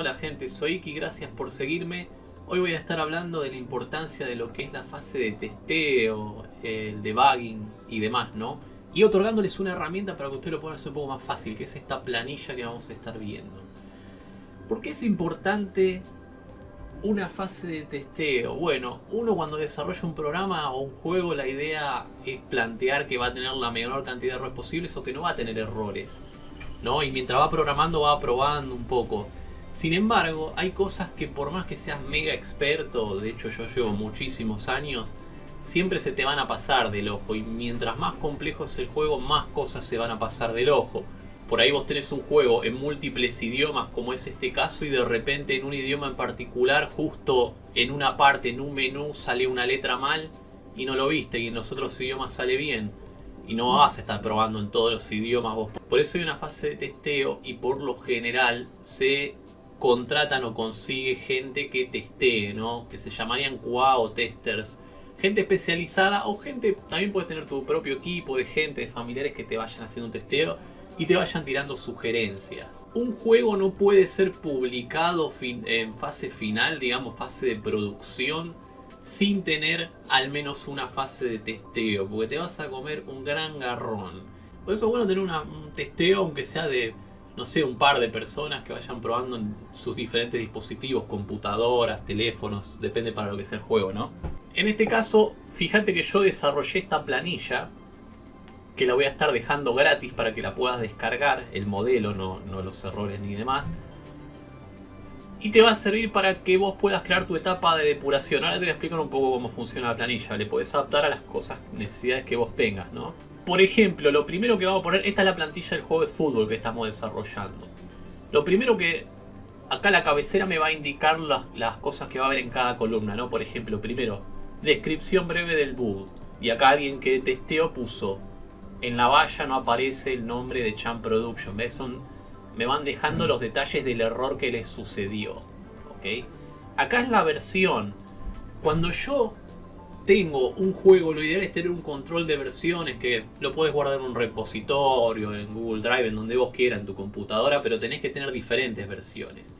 Hola gente, soy Iki, gracias por seguirme. Hoy voy a estar hablando de la importancia de lo que es la fase de testeo, el debugging y demás, ¿no? Y otorgándoles una herramienta para que ustedes lo puedan hacer un poco más fácil, que es esta planilla que vamos a estar viendo. ¿Por qué es importante una fase de testeo? Bueno, uno cuando desarrolla un programa o un juego, la idea es plantear que va a tener la menor cantidad de errores posibles o que no va a tener errores. ¿no? Y mientras va programando va probando un poco. Sin embargo, hay cosas que por más que seas mega experto, de hecho yo llevo muchísimos años, siempre se te van a pasar del ojo. Y mientras más complejo es el juego, más cosas se van a pasar del ojo. Por ahí vos tenés un juego en múltiples idiomas como es este caso y de repente en un idioma en particular, justo en una parte, en un menú, sale una letra mal y no lo viste y en los otros idiomas sale bien y no vas a estar probando en todos los idiomas vos. Por eso hay una fase de testeo y por lo general se contratan o consigue gente que testee, ¿no? Que se llamarían QA testers. Gente especializada o gente, también puedes tener tu propio equipo de gente, de familiares que te vayan haciendo un testeo y te vayan tirando sugerencias. Un juego no puede ser publicado en fase final, digamos fase de producción, sin tener al menos una fase de testeo, porque te vas a comer un gran garrón. Por eso es bueno tener un testeo, aunque sea de, no sé, un par de personas que vayan probando en sus diferentes dispositivos, computadoras, teléfonos, depende para lo que sea el juego, ¿no? En este caso, fíjate que yo desarrollé esta planilla, que la voy a estar dejando gratis para que la puedas descargar, el modelo, no, no los errores ni demás y te va a servir para que vos puedas crear tu etapa de depuración. Ahora te voy a explicar un poco cómo funciona la planilla. Le puedes adaptar a las cosas, necesidades que vos tengas, ¿no? Por ejemplo, lo primero que vamos a poner, esta es la plantilla del juego de fútbol que estamos desarrollando. Lo primero que, acá la cabecera me va a indicar las, las cosas que va a haber en cada columna, ¿no? Por ejemplo, primero, descripción breve del bug. Y acá alguien que testeó puso, en la valla no aparece el nombre de Champ Production, ¿ves? Son me van dejando los detalles del error que les sucedió. ¿ok? Acá es la versión. Cuando yo tengo un juego, lo ideal es tener un control de versiones que lo puedes guardar en un repositorio, en Google Drive, en donde vos quieras, en tu computadora, pero tenés que tener diferentes versiones.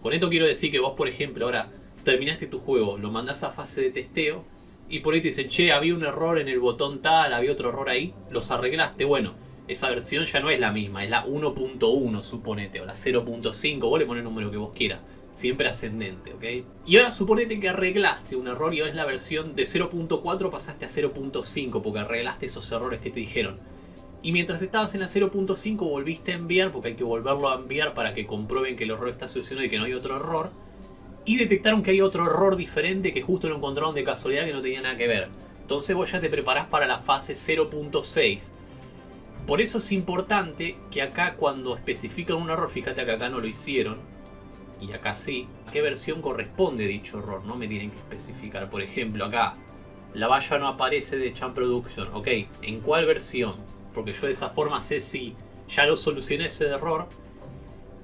Con esto quiero decir que vos, por ejemplo, ahora terminaste tu juego, lo mandás a fase de testeo y por ahí te dicen, che, había un error en el botón tal, había otro error ahí, los arreglaste, bueno, esa versión ya no es la misma, es la 1.1 suponete, o la 0.5, vos le pones el número que vos quieras, siempre ascendente, ¿ok? Y ahora suponete que arreglaste un error y ahora es la versión de 0.4 pasaste a 0.5 porque arreglaste esos errores que te dijeron. Y mientras estabas en la 0.5 volviste a enviar, porque hay que volverlo a enviar para que comprueben que el error está solucionado y que no hay otro error. Y detectaron que hay otro error diferente que justo lo encontraron de casualidad que no tenía nada que ver. Entonces vos ya te preparás para la fase 0.6 por eso es importante que acá cuando especifican un error, fíjate que acá no lo hicieron, y acá sí, a qué versión corresponde dicho error, no me tienen que especificar. Por ejemplo, acá, la valla no aparece de Champ Production, ok, ¿en cuál versión? Porque yo de esa forma sé si ya lo solucioné ese error,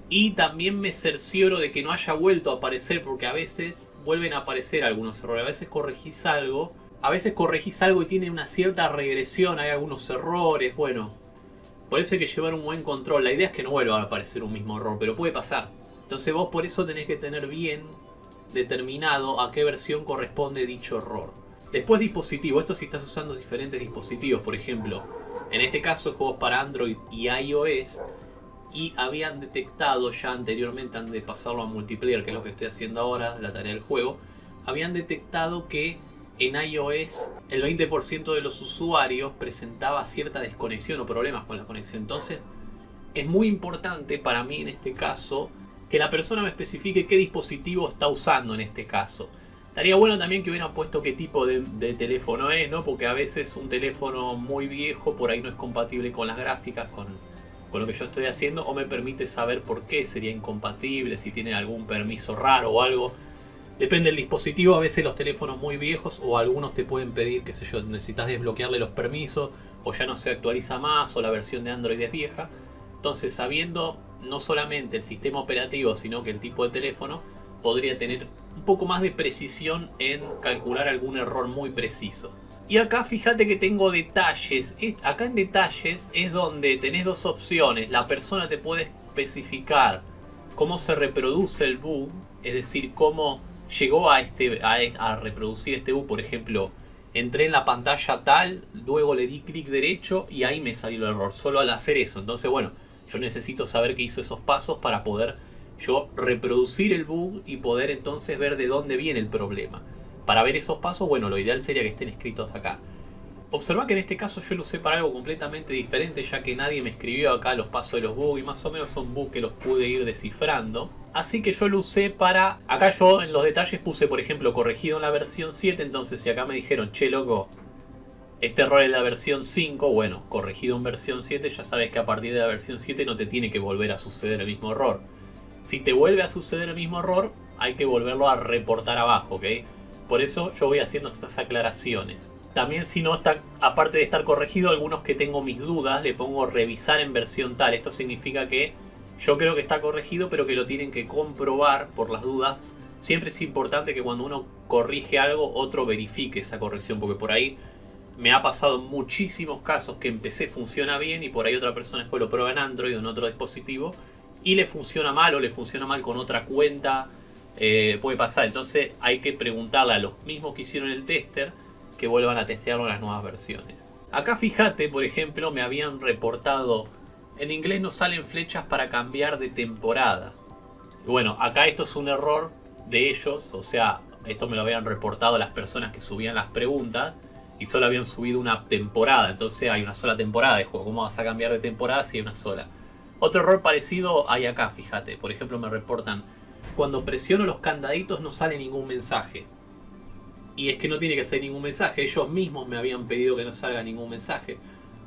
y también me cercioro de que no haya vuelto a aparecer, porque a veces vuelven a aparecer algunos errores, a veces corregís algo, a veces corregís algo y tiene una cierta regresión, hay algunos errores, bueno, por eso hay que llevar un buen control. La idea es que no vuelva a aparecer un mismo error, pero puede pasar. Entonces vos por eso tenés que tener bien determinado a qué versión corresponde dicho error. Después dispositivo, esto si estás usando diferentes dispositivos, por ejemplo, en este caso juegos para Android y iOS, y habían detectado ya anteriormente, antes de pasarlo a multiplayer, que es lo que estoy haciendo ahora, la tarea del juego, habían detectado que en iOS el 20% de los usuarios presentaba cierta desconexión o problemas con la conexión. Entonces es muy importante para mí en este caso que la persona me especifique qué dispositivo está usando en este caso. Estaría bueno también que hubieran puesto qué tipo de, teléfono es, ¿no? Porque a veces un teléfono muy viejo por ahí no es compatible con las gráficas, con, con lo que yo estoy haciendo, o me permite saber por qué sería incompatible, si tiene algún permiso raro o algo. Depende del dispositivo, a veces los teléfonos muy viejos o algunos te pueden pedir, qué sé yo, necesitas desbloquearle los permisos o ya no se actualiza más o la versión de Android es vieja. Entonces sabiendo no solamente el sistema operativo sino que el tipo de teléfono podría tener un poco más de precisión en calcular algún error muy preciso. Y acá fíjate que tengo detalles. Acá en detalles es donde tenés dos opciones. La persona te puede especificar cómo se reproduce el bug, es decir, cómo llegó a, este, a, reproducir este bug, por ejemplo, entré en la pantalla tal, luego le di clic derecho y ahí me salió el error, solo al hacer eso. Entonces, bueno, yo necesito saber que hizo esos pasos para poder yo reproducir el bug y poder entonces ver de dónde viene el problema. Para ver esos pasos, bueno, lo ideal sería que estén escritos acá. Observa que en este caso yo lo usé para algo completamente diferente ya que nadie me escribió acá los pasos de los bugs y más o menos son bugs que los pude ir descifrando. Así que yo lo usé para... Acá yo en los detalles puse por ejemplo corregido en la versión 7 entonces si acá me dijeron che loco este error es la versión 5, bueno, corregido en versión 7 ya sabes que a partir de la versión 7 no te tiene que volver a suceder el mismo error. Si te vuelve a suceder el mismo error hay que volverlo a reportar abajo, ¿ok? Por eso yo voy haciendo estas aclaraciones. También si no está, aparte de estar corregido, algunos que tengo mis dudas, le pongo revisar en versión tal. Esto significa que yo creo que está corregido, pero que lo tienen que comprobar por las dudas. Siempre es importante que cuando uno corrige algo, otro verifique esa corrección, porque por ahí me ha pasado muchísimos casos que empecé funciona bien y por ahí otra persona después lo prueba en Android o en otro dispositivo y le funciona mal o le funciona mal con otra cuenta. Eh, puede pasar, entonces hay que preguntarle a los mismos que hicieron el tester que vuelvan a testearlo en las nuevas versiones. Acá fíjate, por ejemplo, me habían reportado, en inglés no salen flechas para cambiar de temporada. Bueno, acá esto es un error de ellos, o sea, esto me lo habían reportado las personas que subían las preguntas y solo habían subido una temporada, entonces hay una sola temporada de juego, ¿cómo vas a cambiar de temporada si hay una sola? Otro error parecido hay acá, fíjate, por ejemplo me reportan, cuando presiono los candaditos no sale ningún mensaje. Y es que no tiene que ser ningún mensaje. Ellos mismos me habían pedido que no salga ningún mensaje.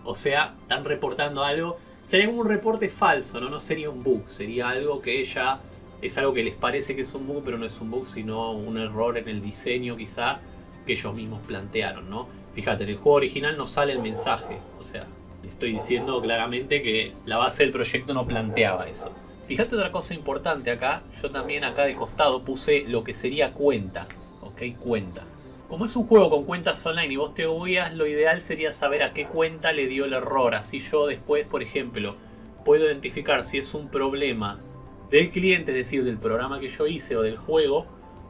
O sea, están reportando algo. Sería como un reporte falso, ¿no? No sería un bug. Sería algo que ella... Es algo que les parece que es un bug, pero no es un bug, sino un error en el diseño quizá que ellos mismos plantearon, ¿no? Fíjate, en el juego original no sale el mensaje. O sea, estoy diciendo claramente que la base del proyecto no planteaba eso. Fíjate otra cosa importante acá. Yo también acá de costado puse lo que sería cuenta. ¿Ok? Cuenta. Como es un juego con cuentas online y vos te guías, lo ideal sería saber a qué cuenta le dio el error. Así yo después, por ejemplo, puedo identificar si es un problema del cliente, es decir, del programa que yo hice o del juego,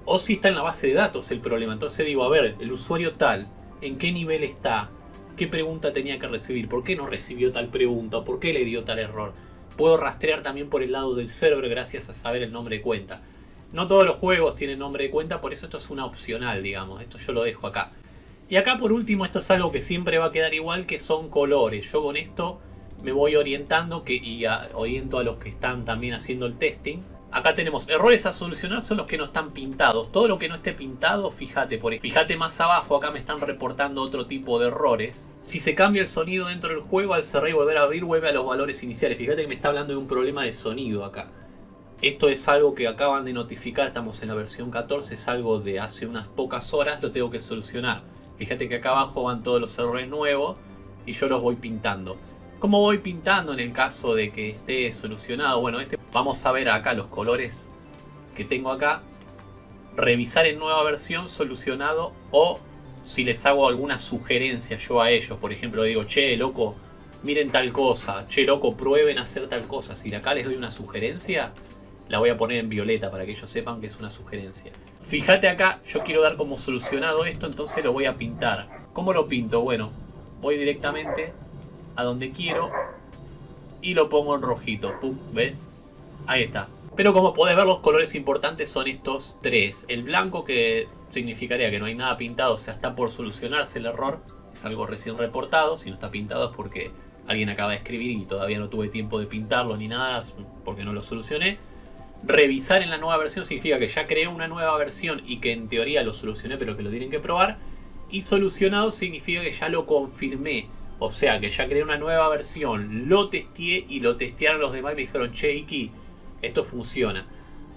o si está en la base de datos el problema. Entonces digo, a ver, el usuario tal, ¿en qué nivel está? ¿Qué pregunta tenía que recibir? ¿Por qué no recibió tal pregunta? ¿Por qué le dio tal error? Puedo rastrear también por el lado del server gracias a saber el nombre de cuenta. No todos los juegos tienen nombre de cuenta, por eso esto es una opcional, digamos. Esto yo lo dejo acá. Y acá por último, esto es algo que siempre va a quedar igual, que son colores. Yo con esto me voy orientando que, y oriento a los que están también haciendo el testing. Acá tenemos errores a solucionar son los que no están pintados. Todo lo que no esté pintado, fíjate, por fíjate más abajo, acá me están reportando otro tipo de errores. Si se cambia el sonido dentro del juego, al cerrar y volver a abrir, vuelve a los valores iniciales. Fíjate que me está hablando de un problema de sonido acá. Esto es algo que acaban de notificar, estamos en la versión 14, es algo de hace unas pocas horas, lo tengo que solucionar. Fíjate que acá abajo van todos los errores nuevos y yo los voy pintando. ¿Cómo voy pintando en el caso de que esté solucionado? Bueno, este, vamos a ver acá los colores que tengo acá. Revisar en nueva versión, solucionado o si les hago alguna sugerencia yo a ellos. Por ejemplo, digo, che, loco, miren tal cosa. Che, loco, prueben hacer tal cosa. Si acá les doy una sugerencia, la voy a poner en violeta para que ellos sepan que es una sugerencia. Fíjate acá, yo quiero dar como solucionado esto, entonces lo voy a pintar. ¿Cómo lo pinto? Bueno, voy directamente a donde quiero y lo pongo en rojito. Pum, ¿ves? Ahí está. Pero como podés ver los colores importantes son estos tres. El blanco que significaría que no hay nada pintado, o sea, está por solucionarse el error. Es algo recién reportado, si no está pintado es porque alguien acaba de escribir y todavía no tuve tiempo de pintarlo ni nada, porque no lo solucioné. Revisar en la nueva versión significa que ya creé una nueva versión y que en teoría lo solucioné pero que lo tienen que probar. Y solucionado significa que ya lo confirmé. O sea que ya creé una nueva versión, lo testé y lo testearon los demás y me dijeron, che Iki, esto funciona.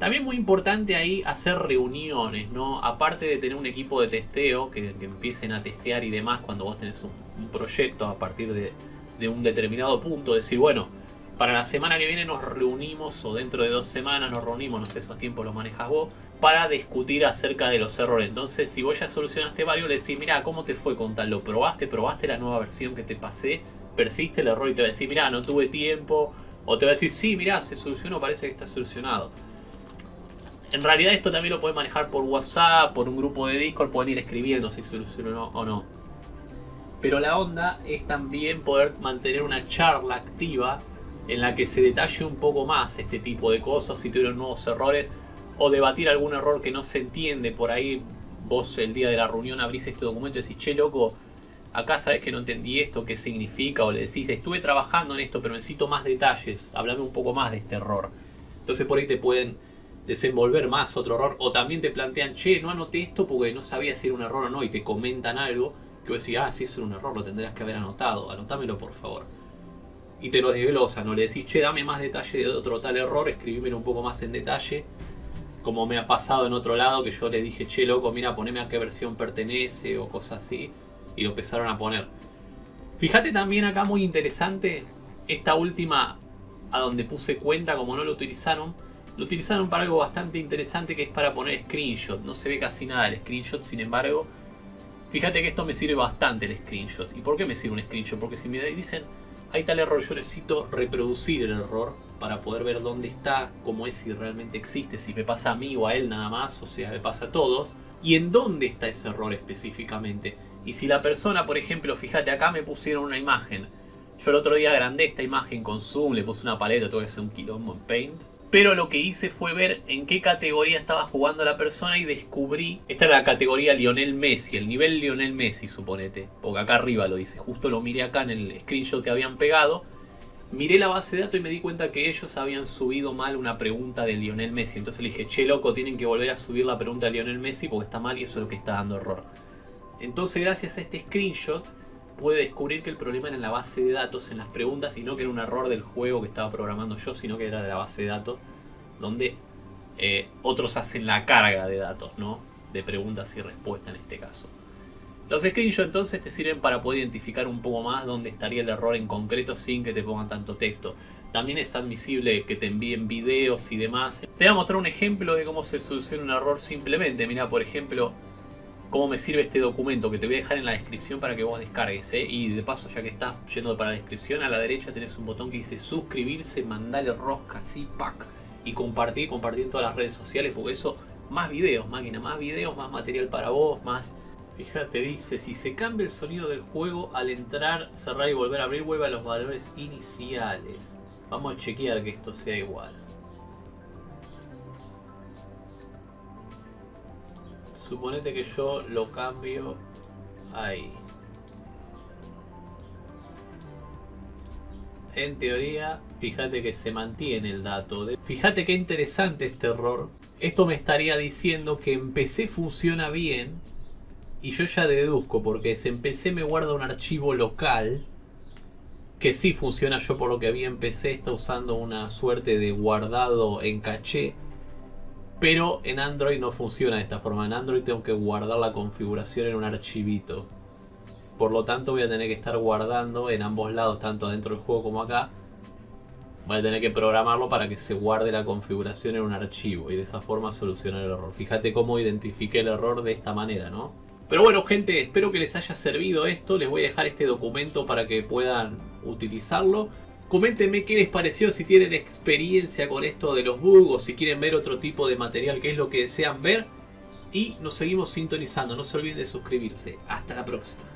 También muy importante ahí hacer reuniones, ¿no? Aparte de tener un equipo de testeo que, empiecen a testear y demás cuando vos tenés un, proyecto a partir de, de un determinado punto, decir, bueno, para la semana que viene nos reunimos, o dentro de dos semanas nos reunimos, no sé, esos tiempos los manejas vos, para discutir acerca de los errores. Entonces, si vos ya solucionaste varios, le decís, mira, ¿cómo te fue con tal? ¿Lo probaste? ¿Probaste la nueva versión que te pasé? Persiste el error y te va a decir, mira, no tuve tiempo, O te va a decir, sí, mirá, se solucionó, parece que está solucionado. En realidad esto también lo puedes manejar por WhatsApp, por un grupo de Discord, pueden ir escribiendo si solucionó o no. Pero la onda es también poder mantener una charla activa en la que se detalle un poco más este tipo de cosas, si tuvieron nuevos errores, o debatir algún error que no se entiende por ahí. Vos el día de la reunión abrís este documento y decís, che loco, acá sabes que no entendí esto, qué significa, o le decís, estuve trabajando en esto, pero necesito más detalles, hablame un poco más de este error. Entonces por ahí te pueden desenvolver más otro error, o también te plantean, che, no anoté esto porque no sabía si era un error o no, y te comentan algo, que vos decís, ah, si es un error, lo tendrías que haber anotado, anotámelo por favor. Y te lo desglosan, no le decís, che, dame más detalle de otro tal error, escribímelo un poco más en detalle, como me ha pasado en otro lado, que yo le dije, che, loco, mira, poneme a qué versión pertenece, o cosas así y lo empezaron a poner. Fíjate también acá muy interesante esta última a donde puse cuenta como no lo utilizaron. Lo utilizaron para algo bastante interesante que es para poner screenshot. No se ve casi nada el screenshot, sin embargo. Fíjate que esto me sirve bastante el screenshot. ¿Y por qué me sirve un screenshot? Porque si me dicen, hay tal error, yo necesito reproducir el error para poder ver dónde está, cómo es, si realmente existe, si me pasa a mí o a él nada más, o sea, me pasa a todos. Y en dónde está ese error específicamente. Y si la persona, por ejemplo, fíjate acá me pusieron una imagen. Yo el otro día agrandé esta imagen con zoom, le puse una paleta, tuve que un quilombo en Paint. Pero lo que hice fue ver en qué categoría estaba jugando la persona y descubrí... Esta es la categoría Lionel Messi, el nivel Lionel Messi, suponete. Porque acá arriba lo dice. Justo lo miré acá en el screenshot que habían pegado. Miré la base de datos y me di cuenta que ellos habían subido mal una pregunta de Lionel Messi. Entonces le dije, che loco, tienen que volver a subir la pregunta de Lionel Messi porque está mal y eso es lo que está dando error. Entonces gracias a este screenshot puede descubrir que el problema era en la base de datos, en las preguntas, y no que era un error del juego que estaba programando yo, sino que era de la base de datos, donde eh, otros hacen la carga de datos, ¿no? De preguntas y respuestas en este caso. Los screenshots entonces te sirven para poder identificar un poco más dónde estaría el error en concreto sin que te pongan tanto texto. También es admisible que te envíen videos y demás. Te voy a mostrar un ejemplo de cómo se soluciona un error simplemente. Mira, por ejemplo, cómo me sirve este documento que te voy a dejar en la descripción para que vos descargues. ¿eh? Y de paso, ya que estás yendo para la descripción, a la derecha tenés un botón que dice suscribirse, mandarle rosca, así, pack. Y compartir, compartir todas las redes sociales, porque eso, más videos, máquina, más videos, más material para vos, más... Fíjate, dice, si se cambia el sonido del juego al entrar, cerrar y volver a abrir, vuelve a los valores iniciales. Vamos a chequear que esto sea igual. Suponete que yo lo cambio ahí. En teoría, fíjate que se mantiene el dato. Fíjate qué interesante este error. Esto me estaría diciendo que en PC funciona bien. Y yo ya deduzco, porque si en PC me guarda un archivo local. Que sí funciona, yo por lo que vi en PC está usando una suerte de guardado en caché pero en Android no funciona de esta forma. En Android tengo que guardar la configuración en un archivito. Por lo tanto voy a tener que estar guardando en ambos lados, tanto dentro del juego como acá. Voy a tener que programarlo para que se guarde la configuración en un archivo y de esa forma solucionar el error. Fíjate cómo identifiqué el error de esta manera, ¿no? Pero bueno gente, espero que les haya servido esto. Les voy a dejar este documento para que puedan utilizarlo. Coméntenme qué les pareció, si tienen experiencia con esto de los bugs, si quieren ver otro tipo de material, qué es lo que desean ver. Y nos seguimos sintonizando, no se olviden de suscribirse. Hasta la próxima.